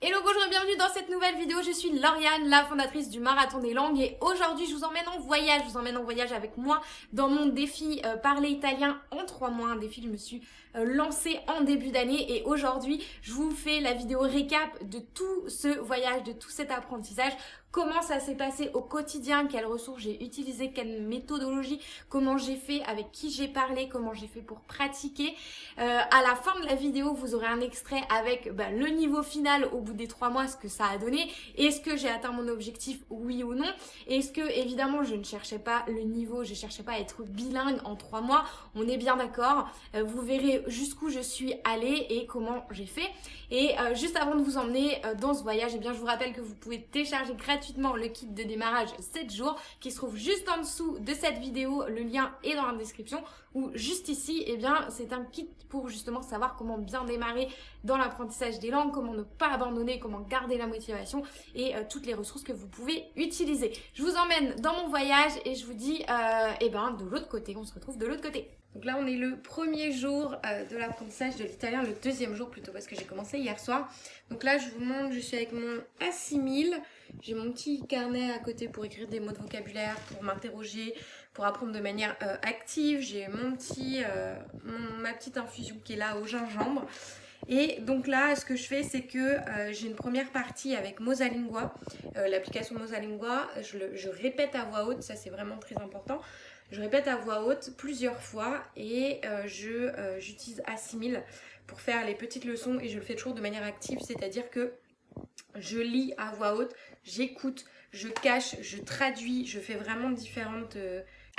Hello, bonjour et bienvenue dans cette nouvelle vidéo. Je suis Lauriane, la fondatrice du Marathon des Langues et aujourd'hui je vous emmène en voyage. Je vous emmène en voyage avec moi dans mon défi euh, Parler Italien en 3 mois. Un défi que je me suis lancé en début d'année. Et aujourd'hui je vous fais la vidéo récap de tout ce voyage, de tout cet apprentissage. Comment ça s'est passé au quotidien, quelles ressources j'ai utilisées, quelle méthodologie, comment j'ai fait, avec qui j'ai parlé, comment j'ai fait pour pratiquer? Euh, à la fin de la vidéo, vous aurez un extrait avec bah, le niveau final au bout des trois mois, ce que ça a donné. Est-ce que j'ai atteint mon objectif, oui ou non? Est-ce que, évidemment, je ne cherchais pas le niveau, je cherchais pas à être bilingue en trois mois? On est bien d'accord. Euh, vous verrez jusqu'où je suis allée et comment j'ai fait. Et euh, juste avant de vous emmener euh, dans ce voyage, eh bien, je vous rappelle que vous pouvez télécharger gratuitement le kit de démarrage 7 jours qui se trouve juste en dessous de cette vidéo. Le lien est dans la description ou juste ici, eh bien, c'est un kit pour justement savoir comment bien démarrer dans l'apprentissage des langues, comment ne pas abandonner, comment garder la motivation et euh, toutes les ressources que vous pouvez utiliser. Je vous emmène dans mon voyage et je vous dis, eh ben, de l'autre côté, on se retrouve de l'autre côté. Donc là, on est le premier jour euh, de l'apprentissage de l'italien, le deuxième jour plutôt, parce que j'ai commencé hier soir. Donc là, je vous montre, je suis avec mon A6000. J'ai mon petit carnet à côté pour écrire des mots de vocabulaire, pour m'interroger, pour apprendre de manière euh, active. J'ai mon petit, euh, ma petite infusion qui est là au gingembre. Et donc là, ce que je fais, c'est que j'ai une première partie avec Mosalingua, l'application Mosalingua. Je, je répète à voix haute, ça c'est vraiment très important. Je répète à voix haute plusieurs fois et euh, je euh, j'utilise Assimil pour faire les petites leçons et je le fais toujours de manière active, c'est-à-dire que je lis à voix haute, j'écoute, je cache, je traduis, je fais vraiment différentes...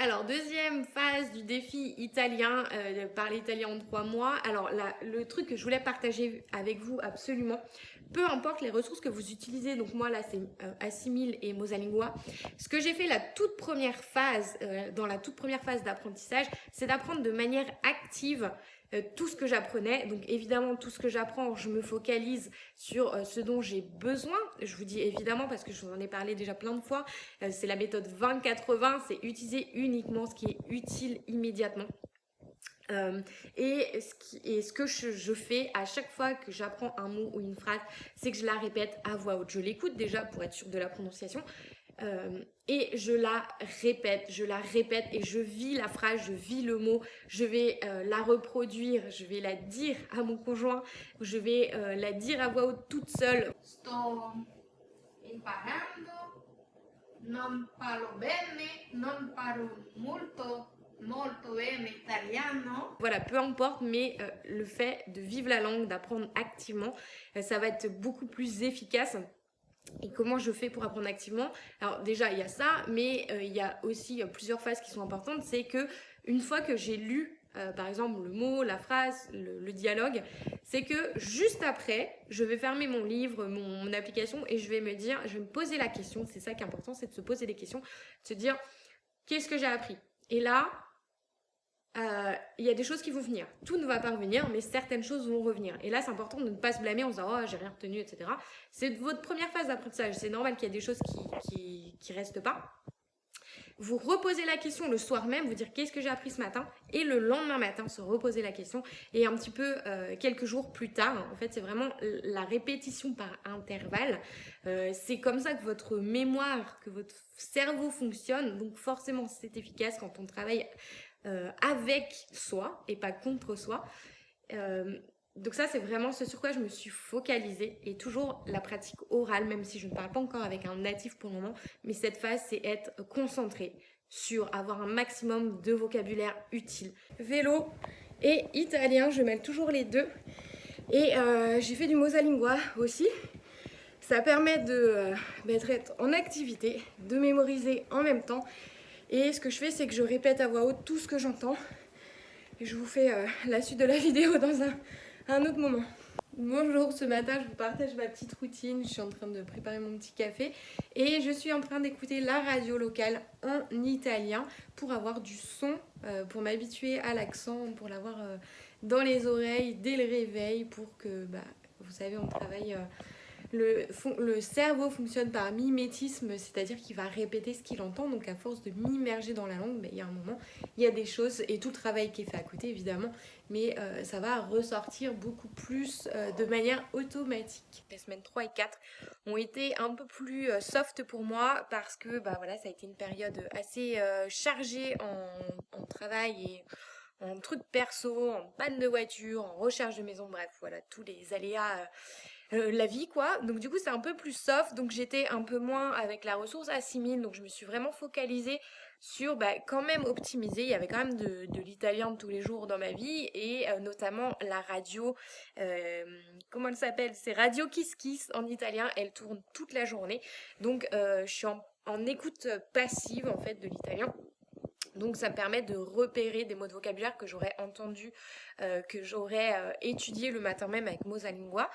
Alors, deuxième phase du défi italien, euh, parler italien en trois mois. Alors, le truc que je voulais partager avec vous absolument, peu importe les ressources que vous utilisez, donc moi là c'est euh, Assimil et Mosalingua, ce que j'ai fait la toute première phase, euh, dans la toute première phase d'apprentissage, c'est d'apprendre de manière active euh, tout ce que j'apprenais. Donc évidemment, tout ce que j'apprends, je me focalise sur euh, ce dont j'ai besoin. Je vous dis évidemment parce que je vous en ai parlé déjà plein de fois. Euh, c'est la méthode 20-80, c'est utiliser uniquement ce qui est utile immédiatement. et, ce que je, fais à chaque fois que j'apprends un mot ou une phrase, c'est que je la répète à voix haute. Je l'écoute déjà pour être sûre de la prononciation. Et je la répète, je la répète et je vis la phrase, je vis le mot, je vais euh, la reproduire, je vais la dire à mon conjoint, je vais euh, la dire à voix haute toute seule. Sto imparando, non parlo bene, non parlo molto, molto bene italiano. Voilà, peu importe, mais le fait de vivre la langue, d'apprendre activement, ça va être beaucoup plus efficace et comment je fais pour apprendre activement? Alors déjà, il y a ça, mais euh, il y a aussi plusieurs phases qui sont importantes. C'est que une fois que j'ai lu, euh, par exemple, le mot, la phrase, le, dialogue, c'est que juste après, je vais fermer mon livre, mon, application, et je vais me dire, je vais me poser la question. C'est ça qui est important, c'est de se poser des questions, de se dire, qu'est-ce que j'ai appris? Et là, euh, il y a des choses qui vont venir. Tout ne va pas revenir, mais certaines choses vont revenir. Et là, c'est important de ne pas se blâmer en disant « Oh, j'ai rien retenu, etc. » C'est votre première phase d'apprentissage. C'est normal qu'il y ait des choses qui, qui, restent pas. Vous reposez la question le soir même, vous dire qu'est-ce que j'ai appris ce matin? Et le lendemain matin se reposer la question et un petit peu euh, quelques jours plus tard, en fait c'est vraiment la répétition par intervalle. Euh, c'est comme ça que votre mémoire, que votre cerveau fonctionne, donc forcément c'est efficace quand on travaille euh, avec soi et pas contre soi. Euh, donc ça, c'est vraiment ce sur quoi je me suis focalisée et toujours la pratique orale, même si je ne parle pas encore avec un natif pour le moment. Mais cette phase, c'est être concentré sur avoir un maximum de vocabulaire utile. Vélo et italien, je mêle toujours les deux. Et euh, j'ai fait du Mosalingua aussi. Ça permet de d'être en activité, de mémoriser en même temps et ce que je fais, c'est que je répète à voix haute tout ce que j'entends. Et je vous fais euh, la suite de la vidéo dans un, autre moment. Bonjour, ce matin je vous partage ma petite routine, je suis en train de préparer mon petit café et je suis en train d'écouter la radio locale en italien pour avoir du son, euh, pour m'habituer à l'accent, pour l'avoir euh, dans les oreilles dès le réveil pour que, bah, vous savez, on travaille le, cerveau fonctionne par mimétisme, c'est-à-dire qu'il va répéter ce qu'il entend. Donc à force de m'immerger dans la langue, il y a un moment, il y a des choses, et tout le travail qui est fait à côté évidemment, mais euh, ça va ressortir beaucoup plus euh, de manière automatique. Les semaines 3 et 4 ont été un peu plus euh, soft pour moi parce que bah, voilà, ça a été une période assez chargée en travail et en trucs perso, en panne de voiture, en recherche de maison, bref, voilà, tous les aléas euh, la vie quoi. Donc du coup c'est un peu plus soft, donc j'étais un peu moins avec la ressource à 6000, donc je me suis vraiment focalisée sur bah, quand même optimiser. Il y avait quand même de, l'italien tous les jours dans ma vie et euh, notamment la radio, euh, comment elle s'appelle? C'est Radio Kiss Kiss en italien, elle tourne toute la journée. Donc je suis en, écoute passive en fait de l'italien. Donc ça me permet de repérer des mots de vocabulaire que j'aurais entendu, que j'aurais étudié le matin même avec Mosalingua.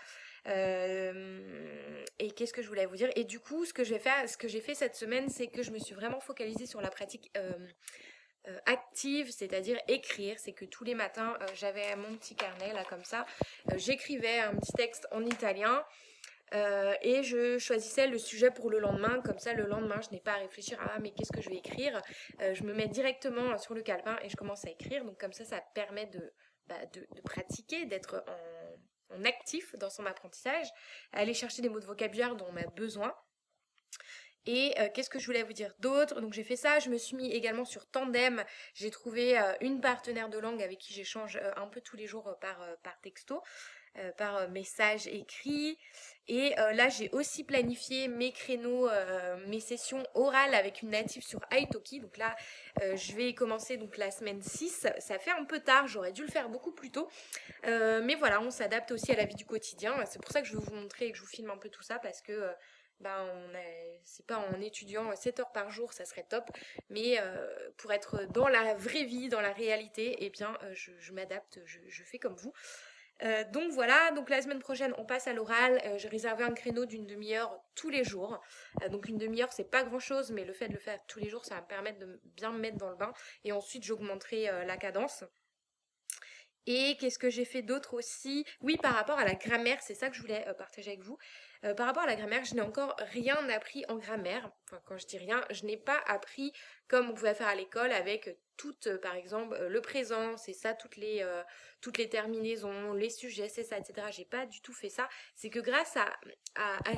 Euh, et qu'est-ce que je voulais vous dire? Et du coup, ce que j'ai fait, cette semaine, c'est que je me suis vraiment focalisée sur la pratique euh, euh, active, c'est-à-dire écrire. C'est que tous les matins, j'avais mon petit carnet là comme ça. J'écrivais un petit texte en italien. et je choisissais le sujet pour le lendemain, comme ça le lendemain je n'ai pas à réfléchir ah, mais qu'est-ce que je vais écrire, je me mets directement sur le calepin et je commence à écrire, donc comme ça ça permet de, bah, de pratiquer, d'être en, actif dans son apprentissage, aller chercher des mots de vocabulaire dont on a besoin. Et euh, qu'est-ce que je voulais vous dire d'autre? Donc j'ai fait ça, je me suis mis également sur Tandem, j'ai trouvé euh, une partenaire de langue avec qui j'échange euh, un peu tous les jours par, par texto. Euh, par euh, message écrit. Et euh, là, j'ai aussi planifié mes créneaux, mes sessions orales avec une native sur Italki. Donc là, je vais commencer donc la semaine 6. Ça fait un peu tard, j'aurais dû le faire beaucoup plus tôt. mais voilà, on s'adapte aussi à la vie du quotidien. C'est pour ça que je vais vous montrer et que je vous filme un peu tout ça parce que ben on c'est pas en étudiant 7 heures par jour, ça serait top, mais pour être dans la vraie vie, dans la réalité, eh bien je, m'adapte, je, fais comme vous. Euh, donc voilà, donc la semaine prochaine on passe à l'oral, euh, j'ai réservé un créneau d'une demi-heure tous les jours, euh, donc une demi-heure c'est pas grand chose mais le fait de le faire tous les jours ça va me permettre de bien me mettre dans le bain et ensuite j'augmenterai la cadence. Et qu'est-ce que j'ai fait d'autre aussi? Oui, par rapport à la grammaire, c'est ça que je voulais partager avec vous. Par rapport à la grammaire, je n'ai encore rien appris en grammaire. Enfin, quand je dis rien, je n'ai pas appris comme on pouvait faire à l'école avec toutes, euh, par exemple, euh, le présent, c'est ça, toutes les, euh, toutes les terminaisons, les sujets, c'est ça, etc. J'ai pas du tout fait ça. C'est que grâce à, à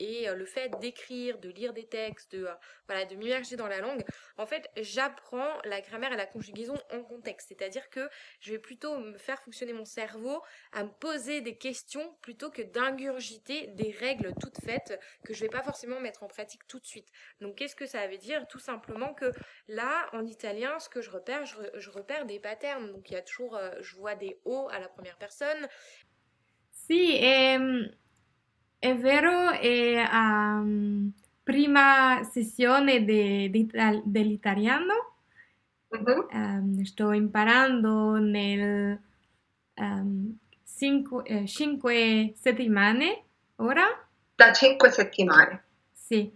et le fait d'écrire, de lire des textes, de, voilà, de m'immerger dans la langue, en fait, j'apprends la grammaire et la conjugaison en contexte. C'est-à-dire que je vais plutôt me faire fonctionner mon cerveau à me poser des questions plutôt que d'ingurgiter des règles toutes faites que je vais pas forcément mettre en pratique tout de suite. Donc, qu'est-ce que ça veut dire? Tout simplement que là, en italien, ce que je repère, je, repère des patterns. Donc il y a toujours, euh, je vois des O à la première personne. si ehm, è vero, è um, prima sessione de, de, dell'italiano. Uh-huh. Um, sto imparando nel um, cinque, eh, cinque settimane ora. Da cinque settimane. Sì,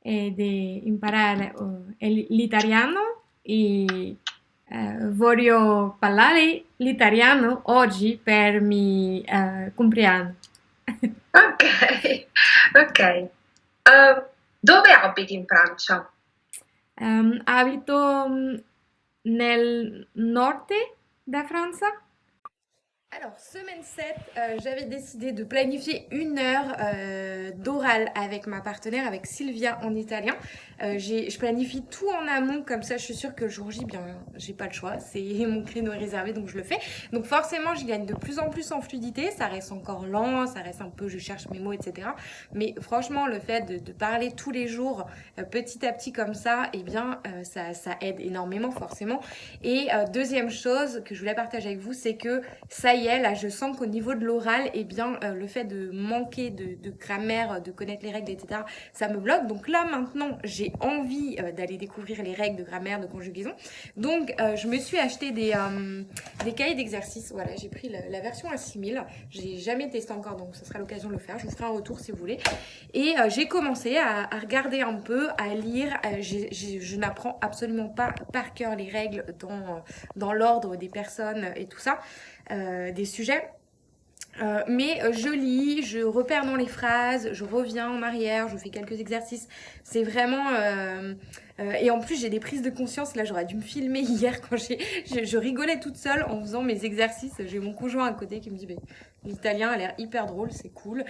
e di imparare uh, l'italiano e uh, voglio parlare l'italiano oggi per mi uh, compleanno. ok, ok. Uh, dove abiti in Francia? Um, abito mm, nel nord della Francia. Alors, semaine 7, euh, j'avais décidé de planifier une heure euh, d'oral avec ma partenaire, avec Sylvia en italien. Euh, je planifie tout en amont, comme ça je suis sûre que le jour J, bien, j'ai pas le choix. C'est mon créneau réservé, donc je le fais. Donc forcément, je gagne de plus en plus en fluidité. Ça reste encore lent, ça reste un peu, je cherche mes mots, etc. Mais franchement, le fait de, parler tous les jours, petit à petit comme ça, eh bien, ça, aide énormément, forcément. Et deuxième chose que je voulais partager avec vous, c'est que ça y est, je sens qu'au niveau de l'oral, eh bien, euh, le fait de manquer de, grammaire, de connaître les règles, etc., ça me bloque. Donc là, maintenant, j'ai envie euh, d'aller découvrir les règles de grammaire, de conjugaison. Donc, euh, je me suis acheté des, cahiers d'exercice. Voilà, j'ai pris la, version à 6000. J'ai jamais testé encore, donc ce sera l'occasion de le faire. Je vous ferai un retour si vous voulez. Et j'ai commencé à, regarder un peu, à lire. je n'apprends absolument pas par cœur les règles dans l'ordre des personnes et tout ça. Euh, des sujets. Euh, mais euh, je lis, je repère dans les phrases, je reviens en arrière, je fais quelques exercices. C'est vraiment... euh, euh, et en plus, j'ai des prises de conscience. Là, j'aurais dû me filmer hier quand je, rigolais toute seule en faisant mes exercices. J'ai mon conjoint à côté qui me dit, l'italien a l'air hyper drôle, c'est cool.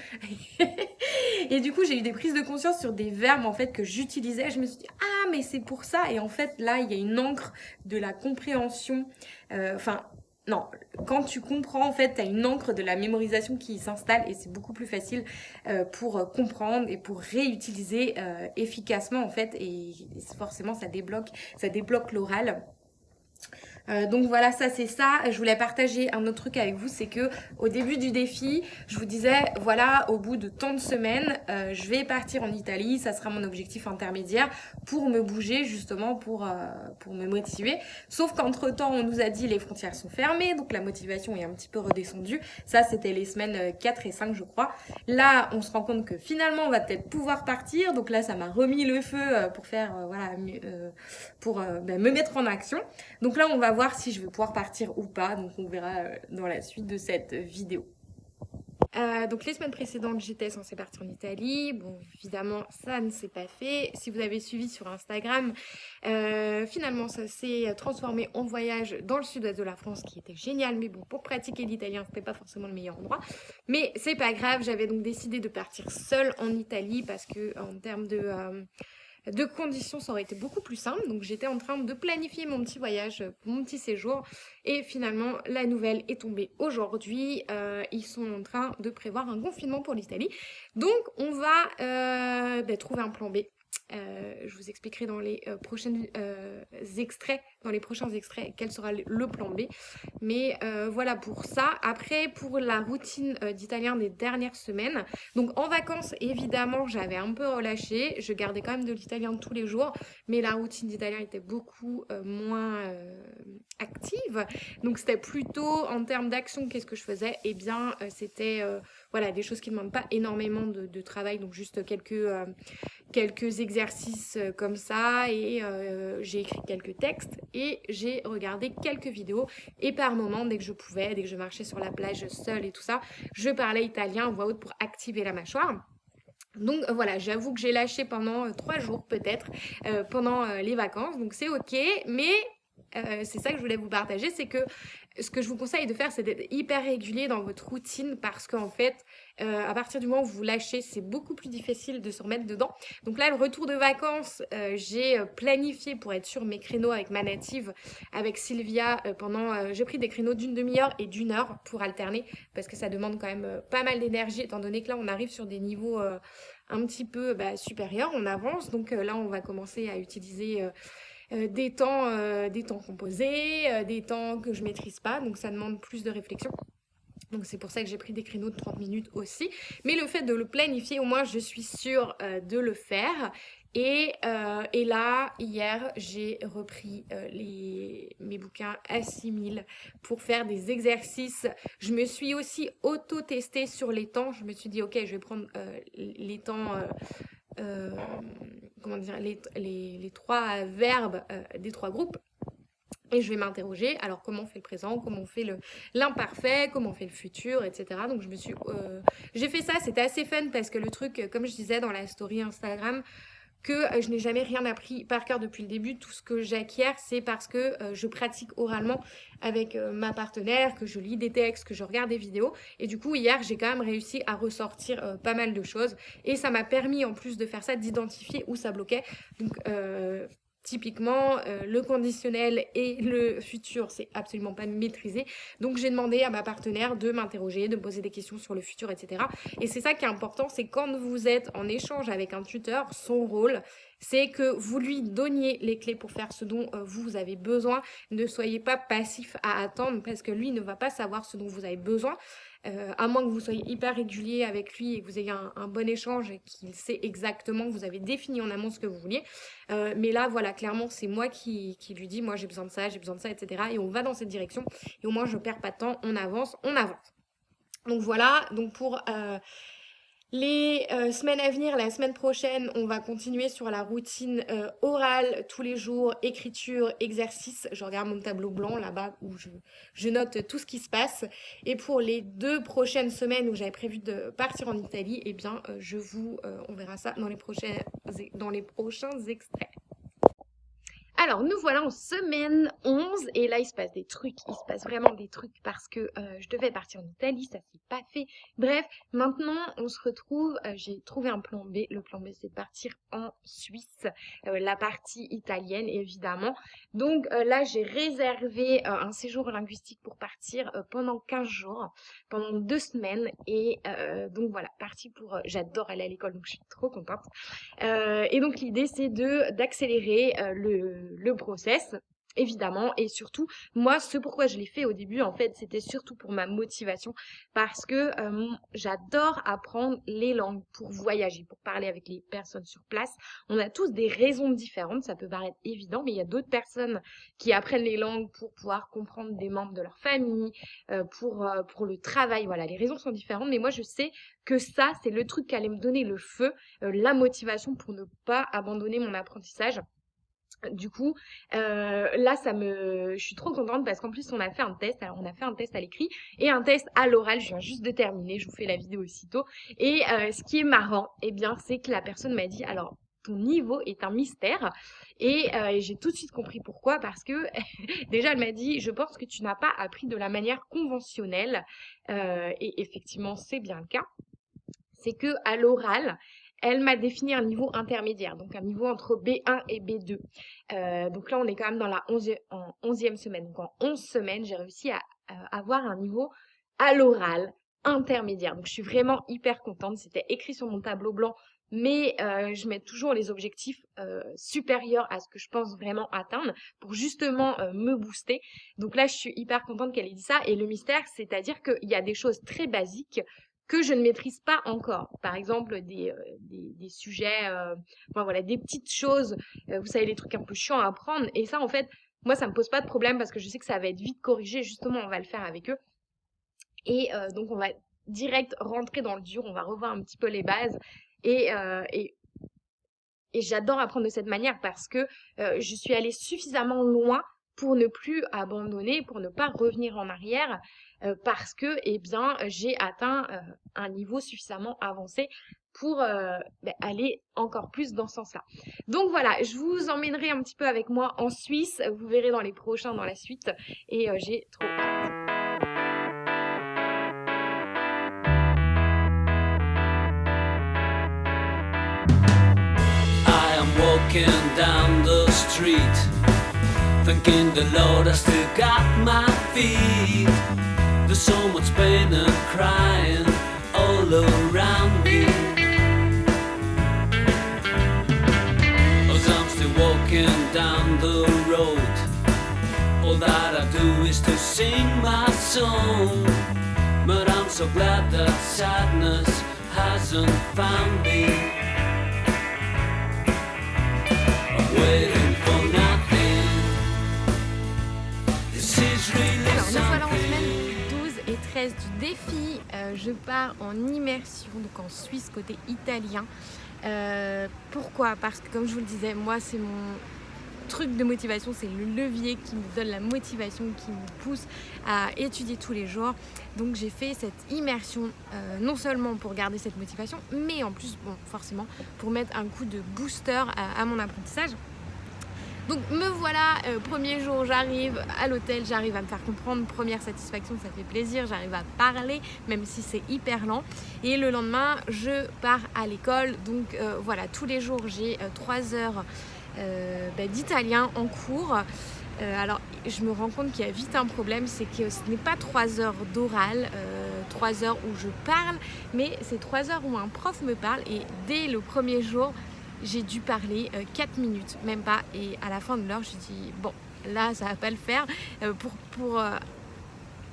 et du coup, j'ai eu des prises de conscience sur des verbes en fait que j'utilisais. Je me suis dit, ah, mais c'est pour ça. Et en fait, là, il y a une encre de la compréhension. Enfin, non, quand tu comprends, en fait, tu une encre de la mémorisation qui s'installe et c'est beaucoup plus facile euh, pour euh, comprendre et pour réutiliser euh, efficacement, en fait. Et, et forcément, ça débloque, ça débloque l'oral. Euh, donc voilà, ça c'est ça. Je voulais partager un autre truc avec vous, c'est que au début du défi, je vous disais, voilà, au bout de tant de semaines, euh, je vais partir en Italie, ça sera mon objectif intermédiaire pour me bouger justement, pour, euh, pour me motiver. Sauf qu'entre temps, on nous a dit les frontières sont fermées, donc la motivation est un petit peu redescendue. Ça, c'était les semaines 4 et 5, je crois. Là, on se rend compte que finalement, on va peut-être pouvoir partir. Donc là, ça m'a remis le feu pour faire, voilà, pour ben, me mettre en action. Donc là, on va si je vais pouvoir partir ou pas. Donc on verra euh, dans la suite de cette vidéo. Euh, donc les semaines précédentes, j'étais censée partir en Italie. Bon, évidemment, ça ne s'est pas fait. Si vous avez suivi sur Instagram, euh, finalement, ça s'est transformé en voyage dans le sud-ouest de la France, qui était génial. Mais bon, pour pratiquer l'italien, c'était pas forcément le meilleur endroit. Mais c'est pas grave. J'avais donc décidé de partir seule en Italie parce que en termes de de conditions, ça aurait été beaucoup plus simple. Donc j'étais en train de planifier mon petit voyage, mon petit séjour. Et finalement, la nouvelle est tombée aujourd'hui. Euh, ils sont en train de prévoir un confinement pour l'Italie. Donc on va euh, bah, trouver un plan B. Euh, je vous expliquerai dans les euh, prochains euh, extraits, dans les prochains extraits, quel sera le plan B. Mais voilà pour ça. Après, pour la routine d'italien des dernières semaines. Donc en vacances, évidemment, j'avais un peu relâché. Je gardais quand même de l'italien tous les jours. Mais la routine d'italien était beaucoup moins active. Donc c'était plutôt en termes d'action, qu'est-ce que je faisais? Eh bien, c'était voilà, des choses qui ne demandent pas énormément de, travail. Donc juste quelques quelques exercices euh, comme ça et euh, j'ai écrit quelques textes et j'ai regardé quelques vidéos et par moment dès que je pouvais, dès que je marchais sur la plage seule et tout ça, je parlais italien en voix haute pour activer la mâchoire. Donc euh, voilà, j'avoue que j'ai lâché pendant trois jours peut-être euh, pendant euh, les vacances, donc c'est ok, mais euh, c'est ça que je voulais vous partager, c'est que ce que je vous conseille de faire, c'est d'être hyper régulier dans votre routine parce qu'en fait, euh, à partir du moment où vous lâchez, c'est beaucoup plus difficile de se remettre dedans. Donc là, le retour de vacances, euh, j'ai planifié pour être sur mes créneaux avec ma native, avec Sylvia, euh, pendant, euh, j'ai pris des créneaux d'une demi-heure et d'une heure pour alterner parce que ça demande quand même euh, pas mal d'énergie étant donné que là, on arrive sur des niveaux euh, un petit peu bah, supérieurs, on avance. Donc euh, là, on va commencer à utiliser euh, des temps, euh, des temps composés, euh, des temps que je maîtrise pas, donc ça demande plus de réflexion. Donc c'est pour ça que j'ai pris des créneaux de 30 minutes aussi. Mais le fait de le planifier, au moins je suis sûre de le faire. Et, et là, hier, j'ai repris les, mes bouquins à 6000 pour faire des exercices. Je me suis aussi auto-testée sur les temps. Je me suis dit, ok, je vais prendre les temps... Euh, comment dire, les, trois verbes euh, des trois groupes. Et je vais m'interroger, alors comment on fait le présent, comment on fait l'imparfait, comment on fait le futur, etc. Donc je me suis... Euh, j'ai fait ça, c'était assez fun parce que le truc, comme je disais dans la story Instagram, que euh, je n'ai jamais rien appris par cœur depuis le début. Tout ce que j'acquiers, c'est parce que euh, je pratique oralement avec euh, ma partenaire, que je lis des textes, que je regarde des vidéos. Et du coup, hier, j'ai quand même réussi à ressortir pas mal de choses. Et ça m'a permis, en plus de faire ça, d'identifier où ça bloquait. Donc, Typiquement, euh, le conditionnel et le futur, c'est absolument pas maîtrisé. Donc j'ai demandé à ma partenaire de m'interroger, de me poser des questions sur le futur, etc. Et c'est ça qui est important, c'est quand vous êtes en échange avec un tuteur, son rôle, c'est que vous lui donniez les clés pour faire ce dont euh, vous avez besoin. Ne soyez pas passif à attendre parce que lui ne va pas savoir ce dont vous avez besoin. Euh, à moins que vous soyez hyper régulier avec lui et que vous ayez un, bon échange et qu'il sait exactement que vous avez défini en amont ce que vous vouliez. Euh, mais là, voilà, clairement, c'est moi qui, qui lui dis, moi j'ai besoin de ça, j'ai besoin de ça, etc. Et on va dans cette direction. Et au moins, je perds pas de temps, on avance, on avance. Donc voilà, donc pour... Euh, Les euh, semaines à venir, la semaine prochaine, on va continuer sur la routine euh, orale tous les jours, écriture, exercice. Je regarde mon tableau blanc là-bas où je, je, note tout ce qui se passe. Et pour les deux prochaines semaines où j'avais prévu de partir en Italie, eh bien, euh, je vous, on verra ça dans les, prochains, dans les prochains extraits. Alors, nous voilà en semaine 11 et là, il se passe des trucs, il se passe vraiment des trucs parce que euh, je devais partir en Italie, ça s'est pas fait. Bref, maintenant, on se retrouve, euh, j'ai trouvé un plan B. Le plan B, c'est de partir en Suisse, euh, la partie italienne, évidemment. Donc là, j'ai réservé un séjour linguistique pour partir pendant 15 jours, pendant deux semaines et donc voilà, parti pour... J'adore aller à l'école, donc je suis trop contente. et donc l'idée, c'est de d'accélérer le le process évidemment et surtout moi ce pourquoi je l'ai fait au début en fait c'était surtout pour ma motivation parce que euh, j'adore apprendre les langues pour voyager pour parler avec les personnes sur place. On a tous des raisons différentes ça peut paraître évident mais il y a d'autres personnes qui apprennent les langues pour pouvoir comprendre des membres de leur famille euh, pour euh, pour le travail voilà les raisons sont différentes mais moi je sais que ça c'est le truc qui allait me donner le feu la motivation pour ne pas abandonner mon apprentissage du coup, euh, là, ça me, je suis trop contente parce qu'en plus, on a fait un test. Alors, on a fait un test à l'écrit et un test à l'oral. Je viens juste de terminer. Je vous fais la vidéo aussitôt. Et euh, ce qui est marrant, eh bien, c'est que la personne m'a dit, alors, ton niveau est un mystère. Et euh, j'ai tout de suite compris pourquoi. Parce que déjà, elle m'a dit, je pense que tu n'as pas appris de la manière conventionnelle. et effectivement, c'est bien le cas. C'est que à l'oral, elle m'a défini un niveau intermédiaire, donc un niveau entre B1 et B2. Euh, donc là, on est quand même dans la 11 en 11e semaine. Donc en 11 semaines, j'ai réussi à avoir un niveau à l'oral intermédiaire. Donc je suis vraiment hyper contente. C'était écrit sur mon tableau blanc, mais euh, je mets toujours les objectifs euh, supérieurs à ce que je pense vraiment atteindre pour justement me booster. Donc là, je suis hyper contente qu'elle ait dit ça. Et le mystère, c'est-à-dire qu'il y a des choses très basiques que je ne maîtrise pas encore. Par exemple, des, euh, des, des, sujets, euh, voilà, des petites choses, euh, vous savez, les trucs un peu chiants à apprendre. Et ça, en fait, moi, ça me pose pas de problème parce que je sais que ça va être vite corrigé. Justement, on va le faire avec eux. Et donc, on va direct rentrer dans le dur. On va revoir un petit peu les bases. Et, et, et j'adore apprendre de cette manière parce que je suis allée suffisamment loin pour ne plus abandonner, pour ne pas revenir en arrière. Euh, parce que eh bien j'ai atteint euh, un niveau suffisamment avancé pour euh, ben, aller encore plus dans ce sens-là. Donc voilà, je vous emmènerai un petit peu avec moi en Suisse, vous verrez dans les prochains, dans la suite, et j'ai trop hâte. Thinking the Lord I still got my feet. There's so much pain and crying all around me. As I'm still walking down the road, all that I do is to sing my song. But I'm so glad that sadness hasn't found me. Du défi. Euh, je pars en immersion, donc en Suisse côté italien. Euh, pourquoi? Parce que comme je vous le disais, moi c'est mon truc de motivation, c'est le levier qui me donne la motivation, qui me pousse à étudier tous les jours. Donc j'ai fait cette immersion euh, non seulement pour garder cette motivation, mais en plus, bon, forcément, pour mettre un coup de booster à mon apprentissage. Donc me voilà, euh, premier jour j'arrive à l'hôtel, j'arrive à me faire comprendre, première satisfaction, ça fait plaisir, j'arrive à parler même si c'est hyper lent. Et le lendemain je pars à l'école, donc euh, voilà, tous les jours j'ai 3 euh, heures bah, d'italien en cours. alors je me rends compte qu'il y a vite un problème, c'est que ce n'est pas 3 heures d'oral, 3 heures où je parle, mais c'est 3 heures où un prof me parle et dès le premier jour, j'ai dû parler 4 euh, minutes, même pas. Et à la fin de l'heure, je dit bon, là, ça va pas le faire. Euh, pour, pour, euh,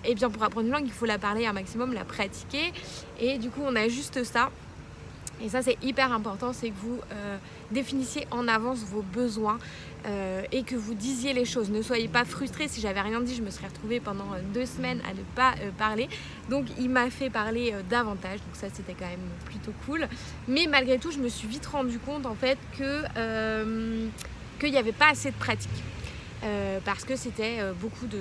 eh bien, pour apprendre une langue, il faut la parler un maximum, la pratiquer. Et du coup, on a juste ça. Et ça c'est hyper important, c'est que vous définissiez en avance vos besoins et que vous disiez les choses. Ne soyez pas frustrés, si j'avais rien dit je me serais retrouvée pendant deux semaines à ne pas parler. Donc il m'a fait parler davantage, donc ça c'était quand même plutôt cool. Mais malgré tout je me suis vite rendu compte en fait que qu'il n'y avait pas assez de pratique. Euh, parce que c'était euh, beaucoup de,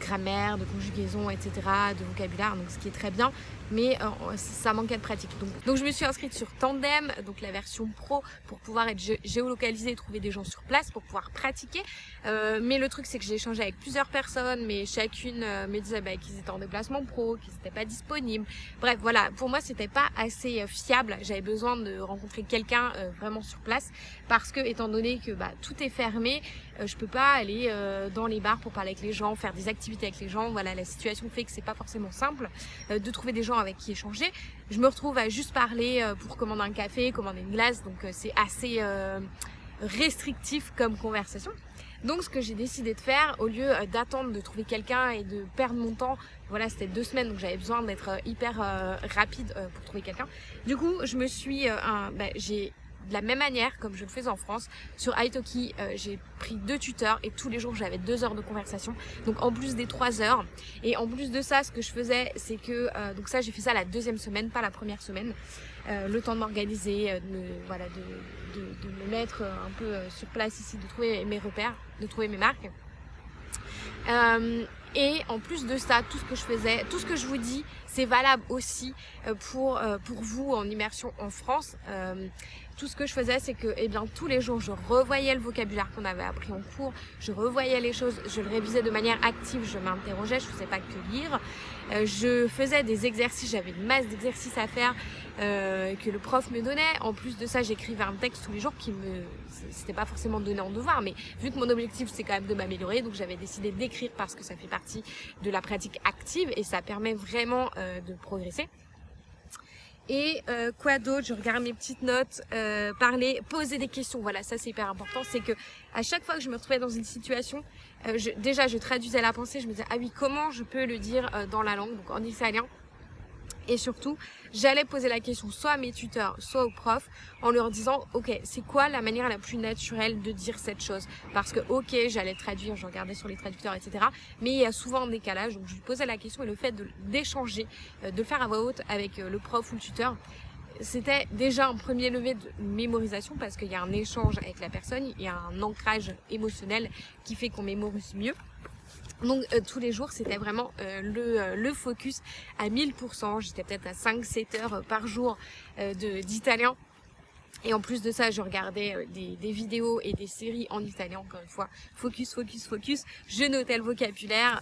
grammaire, de conjugaison, etc., de vocabulaire, donc ce qui est très bien, mais euh, ça manquait de pratique. Donc, je me suis inscrite sur Tandem, donc la version pro, pour pouvoir être géolocalisée et trouver des gens sur place, pour pouvoir pratiquer. mais le truc, c'est que j'ai échangé avec plusieurs personnes, mais chacune me disait bah, qu'ils étaient en déplacement pro, qu'ils n'étaient pas disponibles. Bref, voilà, pour moi, c'était pas assez fiable. J'avais besoin de rencontrer quelqu'un vraiment sur place, parce que, étant donné que bah, tout est fermé, je peux pas aller euh, dans les bars pour parler avec les gens, faire des activités avec les gens. Voilà, la situation fait que c'est pas forcément simple euh, de trouver des gens avec qui échanger. Je me retrouve à juste parler euh, pour commander un café, commander une glace, donc c'est assez restrictif comme conversation. Donc ce que j'ai décidé de faire, au lieu d'attendre de trouver quelqu'un et de perdre mon temps, voilà c'était deux semaines donc j'avais besoin d'être hyper rapide pour trouver quelqu'un. Du coup je me suis, bah, j'ai de la même manière comme je le fais en France. Sur Italki, euh, j'ai pris deux tuteurs et tous les jours j'avais deux heures de conversation. Donc en plus des trois heures. Et en plus de ça, ce que je faisais, c'est que euh, donc ça j'ai fait ça la deuxième semaine, pas la première semaine. Euh, le temps de m'organiser, voilà, de, me mettre un peu sur place ici, de trouver mes repères, de trouver mes marques. Et en plus de ça, tout ce que je faisais, tout ce que je vous dis, c'est valable aussi pour, pour vous en immersion en France tout ce que je faisais, c'est que eh bien, tous les jours, je revoyais le vocabulaire qu'on avait appris en cours, je revoyais les choses, je le révisais de manière active, je m'interrogeais, je ne faisais pas que lire. Euh, je faisais des exercices, j'avais une masse d'exercices à faire euh, que le prof me donnait. En plus de ça, j'écrivais un texte tous les jours qui me... C'était pas forcément donné en devoir, mais vu que mon objectif, c'est quand même de m'améliorer, donc j'avais décidé d'écrire parce que ça fait partie de la pratique active et ça permet vraiment euh, de progresser. Et euh, quoi d'autre? Je regarde mes petites notes, euh, parler, poser des questions. Voilà, ça c'est hyper important. C'est que à chaque fois que je me retrouvais dans une situation, euh, je, déjà je traduisais la pensée. Je me disais ah oui comment je peux le dire dans la langue, donc en italien? Et surtout, j'allais poser la question soit à mes tuteurs, soit aux profs, en leur disant, ok, c'est quoi la manière la plus naturelle de dire cette chose? Parce que, ok, j'allais traduire, je regardais sur les traducteurs, etc. Mais il y a souvent un décalage, donc je lui posais la question et le fait d'échanger, euh, de, le faire à voix haute avec euh, le prof ou le tuteur, c'était déjà un premier levé de mémorisation parce qu'il y a un échange avec la personne, il y a un ancrage émotionnel qui fait qu'on mémorise mieux. Donc euh, tous les jours c'était vraiment euh, le, euh, le, focus à 1000%, j'étais peut-être à 5-7 heures par jour d'italien. Et en plus de ça, je regardais des, vidéos et des séries en italien, encore une fois. Focus, focus, focus. Je notais le vocabulaire.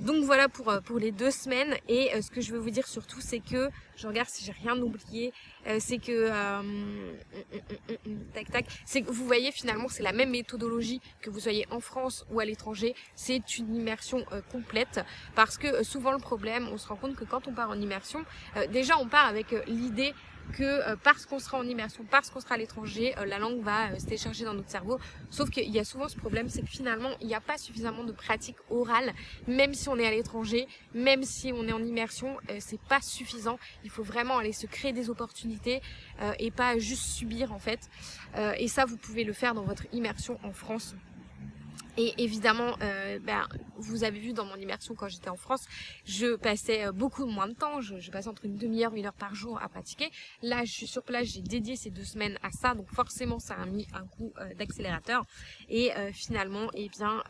Donc voilà pour, euh, pour les deux semaines. Et euh, ce que je veux vous dire surtout c'est que, je regarde si j'ai rien oublié, euh, c'est que, tac tac, c'est que vous voyez finalement c'est la même méthodologie que vous soyez en France ou à l'étranger, c'est une immersion complète. Parce que souvent le problème, on se rend compte que quand on part en immersion, déjà on part avec l'idée que euh, parce qu'on sera en immersion, parce qu'on sera à l'étranger, euh, la langue va euh, se décharger dans notre cerveau. Sauf qu'il y a souvent ce problème, c'est que finalement, il n'y a pas suffisamment de pratique orale, même si on est à l'étranger, même si on est en immersion, c'est pas suffisant. Il faut vraiment aller se créer des opportunités et pas juste subir en fait. et ça, vous pouvez le faire dans votre immersion en France. Et évidemment, euh, ben, vous avez vu dans mon immersion quand j'étais en France, je passais euh, beaucoup moins de temps. Je, passais entre une demi-heure, une heure par jour à pratiquer. Là, je suis sur place, j'ai dédié ces deux semaines à ça. Donc forcément, ça a mis un coup euh, d'accélérateur. Et finalement, eh bien,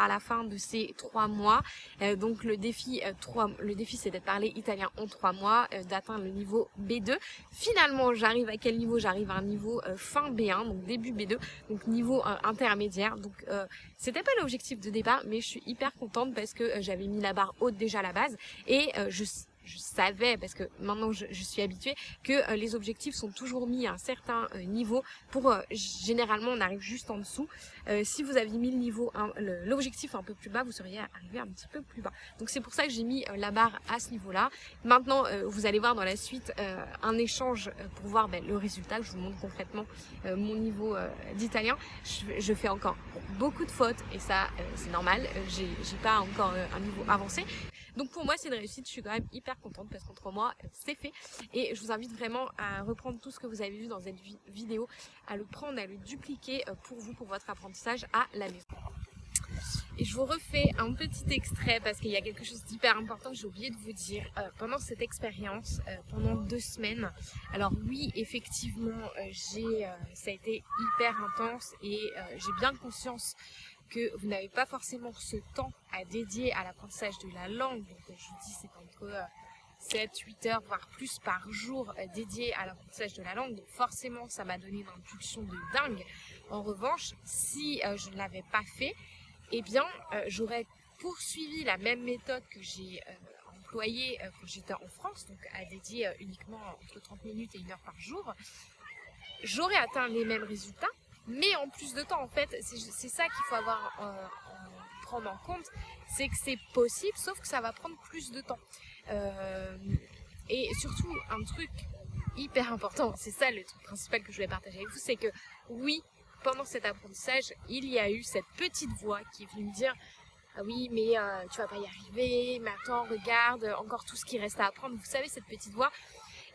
à la fin de ces trois mois. Euh, donc le défi, euh, trois, le défi c'est d'être parlé italien en trois mois, euh, d'atteindre le niveau B2. Finalement, j'arrive à quel niveau? J'arrive à un niveau fin B1, donc début B2, donc niveau intermédiaire. Donc c'était pas l'objectif de départ, mais je suis hyper contente parce que j'avais mis la barre haute déjà à la base et je je savais, parce que maintenant je, suis habituée, que euh, les objectifs sont toujours mis à un certain euh, niveau pour, euh, généralement on arrive juste en dessous. si vous aviez mis le niveau, l'objectif un peu plus bas, vous seriez arrivé un petit peu plus bas. Donc c'est pour ça que j'ai mis la barre à ce niveau-là. Maintenant, vous allez voir dans la suite un échange pour voir ben, le résultat. Je vous montre concrètement mon niveau d'italien. Je, je, fais encore beaucoup de fautes et ça c'est normal. j'ai pas encore un niveau avancé. Donc pour moi, c'est une réussite. Je suis quand même hyper contente parce qu'en trois mois, c'est fait. Et je vous invite vraiment à reprendre tout ce que vous avez vu dans cette vidéo, à le prendre, à le dupliquer euh, pour vous, pour votre apprentissage à la maison. Et je vous refais un petit extrait parce qu'il y a quelque chose d'hyper important que j'ai oublié de vous dire. Euh, pendant cette expérience, euh, pendant deux semaines, alors oui, effectivement, j'ai, ça a été hyper intense et j'ai bien conscience que vous n'avez pas forcément ce temps à dédier à l'apprentissage de la langue. Donc je vous dis, c'est entre 7, 8 heures, voire plus par jour dédié à l'apprentissage de la langue. Donc forcément, ça m'a donné une impulsion de dingue. En revanche, si je ne l'avais pas fait, eh bien, euh, j'aurais poursuivi la même méthode que j'ai euh, employée euh, quand j'étais en France, donc à dédier uniquement entre 30 minutes et 1 heure par jour. J'aurais atteint les mêmes résultats, mais en plus de temps, en fait, c'est ça qu'il faut avoir prendre en compte, c'est que c'est possible, sauf que ça va prendre plus de temps. et surtout, un truc hyper important, c'est ça le truc principal que je voulais partager avec vous, c'est que oui, pendant cet apprentissage, il y a eu cette petite voix qui est venue me dire ah oui, mais euh, tu vas pas y arriver, mais attends, regarde, encore tout ce qui reste à apprendre. Vous savez, cette petite voix,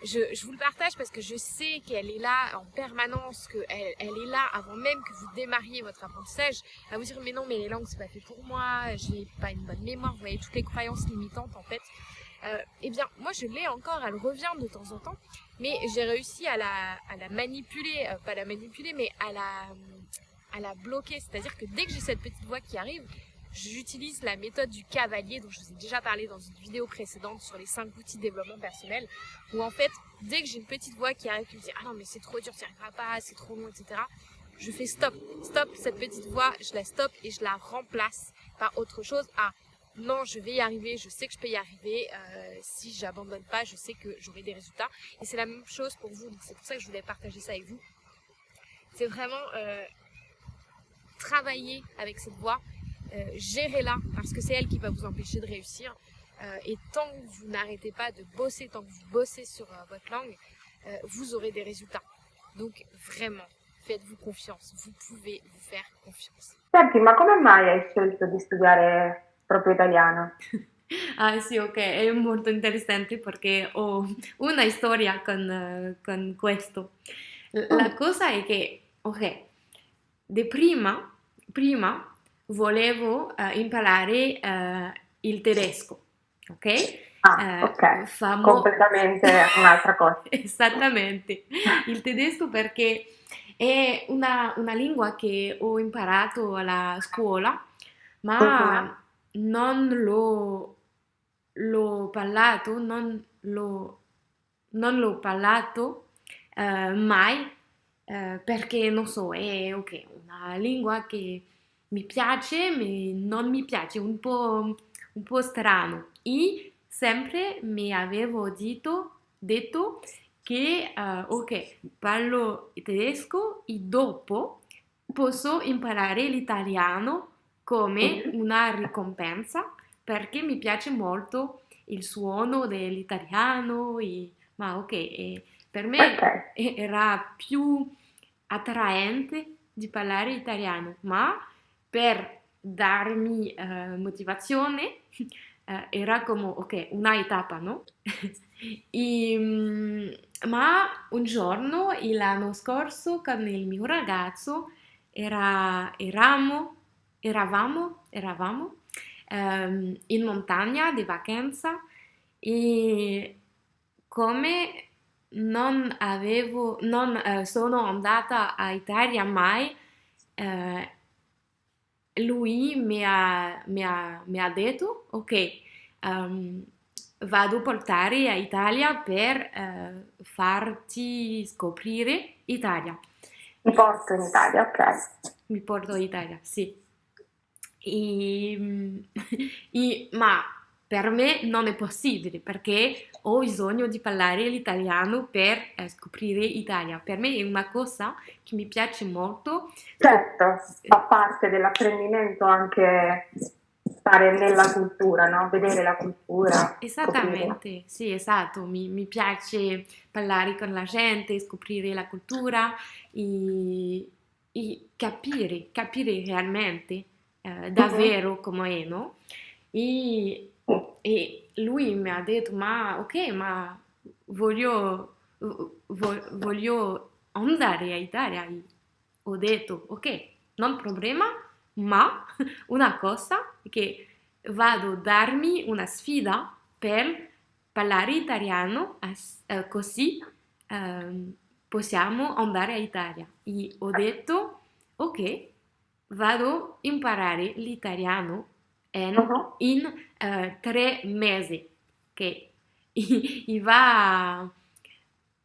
je, vous le partage parce que je sais qu'elle est là en permanence, qu'elle elle est là avant même que vous démarriez votre apprentissage, à vous dire mais non, mais les langues c'est pas fait pour moi, j'ai pas une bonne mémoire, vous voyez, toutes les croyances limitantes en fait. Euh, eh bien, moi je l'ai encore, elle revient de temps en temps, mais j'ai réussi à la, manipuler, euh, pas la manipuler, mais à la bloquer. C'est-à-dire que dès que j'ai cette petite voix qui arrive, j'utilise la méthode du cavalier dont je vous ai déjà parlé dans une vidéo précédente sur les 5 outils de développement personnel, où en fait, dès que j'ai une petite voix qui arrive qui me dit « Ah non, mais c'est trop dur, tu n'y arriveras pas, c'est trop long, etc. » Je fais stop, stop cette petite voix, je la stop et je la remplace par autre chose. Ah, non, je vais y arriver, je sais que je peux y arriver. Euh, si j'abandonne pas, je sais que j'aurai des résultats. Et c'est la même chose pour vous. C'est pour ça que je voulais partager ça avec vous. C'est vraiment euh, travailler avec cette voix, euh, gérer-la, parce que c'est elle qui va vous empêcher de réussir. et tant que vous n'arrêtez pas de bosser, tant que vous bossez sur votre langue, vous aurez des résultats. Donc vraiment, faites-vous confiance. Vous pouvez vous faire confiance. Senti, ma come mai hai scelto di studiare proprio italiano? Ah sì, ok, è molto interessante perché ho una storia con, con questo. La cosa è che, ok, di prima, prima volevo uh, imparare uh, il tedesco, ok? Ah, ok, famo... completamente un'altra cosa. Esattamente, il tedesco perché è una, una, lingua che ho imparato alla scuola, ma... Uh-huh non l'ho, l'ho parlato, non l'ho, non l'ho parlato eh, mai eh, perché non so, è okay, una lingua che mi piace, ma non mi piace, un po', un po' strano. E sempre mi avevo detto, detto che uh, ok, parlo tedesco e dopo posso imparare l'italiano come una ricompensa perché mi piace molto il suono dell'italiano, e, ma ok, e per me okay. era più attraente di parlare italiano, ma per darmi eh, motivazione eh, era come ok, una tappa, no? e, mm, ma un giorno, l'anno scorso, con il mio ragazzo, era, eravamo eravamo, eravamo um, in montagna di vacanza e come non avevo, non uh, sono andata a Italia mai, uh, lui mi ha, mi, ha, mi ha, detto, ok, um, vado a portare a Italia per uh, farti scoprire Italia. Mi porto in Italia, ok. Mi porto in Italia, sì. E, e, ma per me non è possibile perché ho bisogno di parlare l'italiano per eh, scoprire l'Italia. Per me è una cosa che mi piace molto. Certo, fa parte dell'apprendimento anche stare nella cultura, no? vedere la cultura. Esattamente, scoprire. sì, esatto. Mi, mi, piace parlare con la gente, scoprire la cultura e, e capire, capire realmente eh, davvero come è, no? E E lui mi ha detto, ma ok, ma voglio, voglio andare a Italia. Ho detto, ok, non problema, ma una cosa che vado a darmi una sfida per parlare italiano eh, così eh, possiamo andare a Italia. E ho detto, ok, vado a imparare l'italiano in, uh-huh. in uh, tre mesi, che va,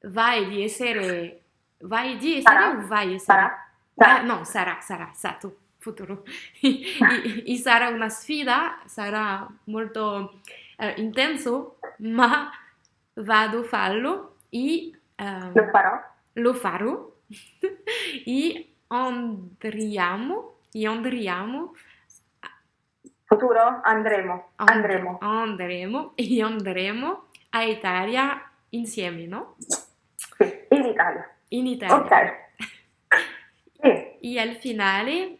vai di essere, vai di essere sarà. o vai essere? Sarà. sarà. Ah, no, sarà, sarà, esatto, futuro. e, e, sarà una sfida, sarà molto uh, intenso, ma vado a farlo e uh, lo farò. Lo farò e andriamo, e andriamo Futuro? Andremo. Andremo. Andremo e andremo a Italia insieme, no? Sì, in Italia. In Italia. Ok. Sì. E al finale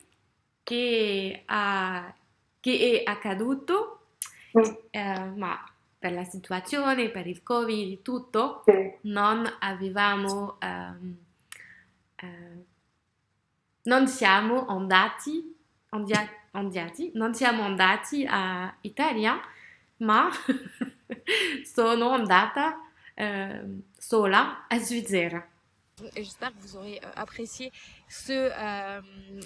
che, ha, che è accaduto, mm. eh, ma per la situazione, per il Covid tutto, sì. non avevamo... Um, uh, non siamo andati, andati andati, non siamo andati a Italia, ma sono andata euh, sola a Svizzera. J'espère que vous aurez euh, apprécié ce, euh,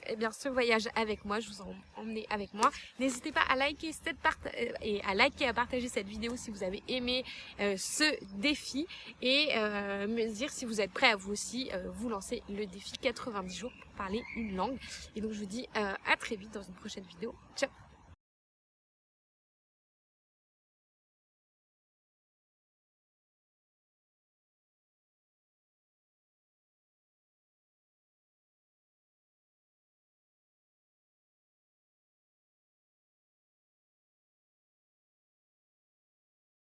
eh bien, voyage avec moi. Je vous ai emmené avec moi. N'hésitez pas à liker cette part euh, et à liker, à partager cette vidéo si vous avez aimé ce défi et me dire si vous êtes prêt à vous aussi vous lancer le défi 90 jours pour parler une langue. Et donc je vous dis à très vite dans une prochaine vidéo. Ciao